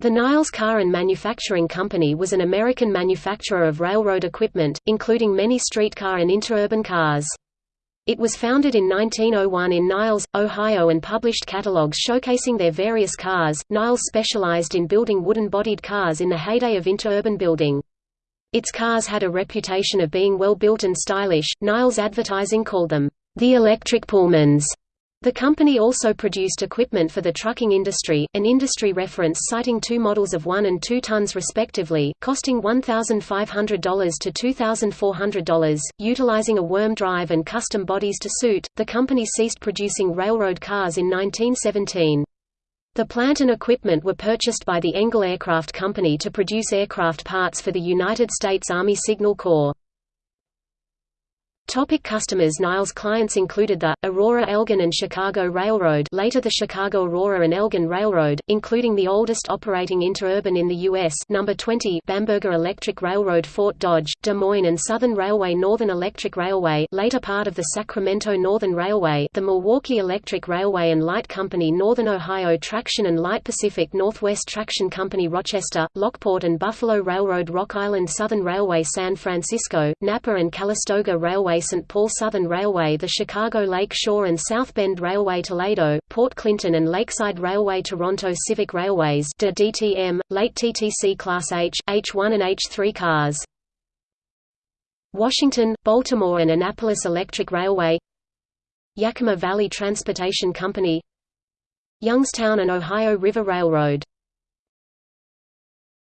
The Niles Car and Manufacturing Company was an American manufacturer of railroad equipment, including many streetcar and interurban cars. It was founded in 1901 in Niles, Ohio and published catalogs showcasing their various cars. Niles specialized in building wooden-bodied cars in the heyday of interurban building. Its cars had a reputation of being well built and stylish. Niles advertising called them the electric Pullmans. The company also produced equipment for the trucking industry, an industry reference citing two models of 1 and 2 tons respectively, costing $1,500 to $2,400. Utilizing a worm drive and custom bodies to suit, the company ceased producing railroad cars in 1917. The plant and equipment were purchased by the Engel Aircraft Company to produce aircraft parts for the United States Army Signal Corps. Topic customers Niles clients included the, Aurora Elgin and Chicago Railroad later the Chicago Aurora and Elgin Railroad, including the oldest operating interurban in the U.S. number 20 Bamberger Electric Railroad Fort Dodge, Des Moines and Southern Railway Northern Electric Railway later part of the Sacramento Northern Railway the Milwaukee Electric Railway and Light Company Northern Ohio Traction and Light Pacific Northwest Traction Company Rochester, Lockport and Buffalo Railroad Rock Island Southern Railway San Francisco, Napa and Calistoga Railway St. Paul Southern Railway the Chicago Lake Shore and South Bend Railway Toledo, Port Clinton and Lakeside Railway Toronto Civic Railways DTM, late TTC Class H, H1 and H3 cars. Washington, Baltimore and Annapolis Electric Railway Yakima Valley Transportation Company Youngstown and Ohio River Railroad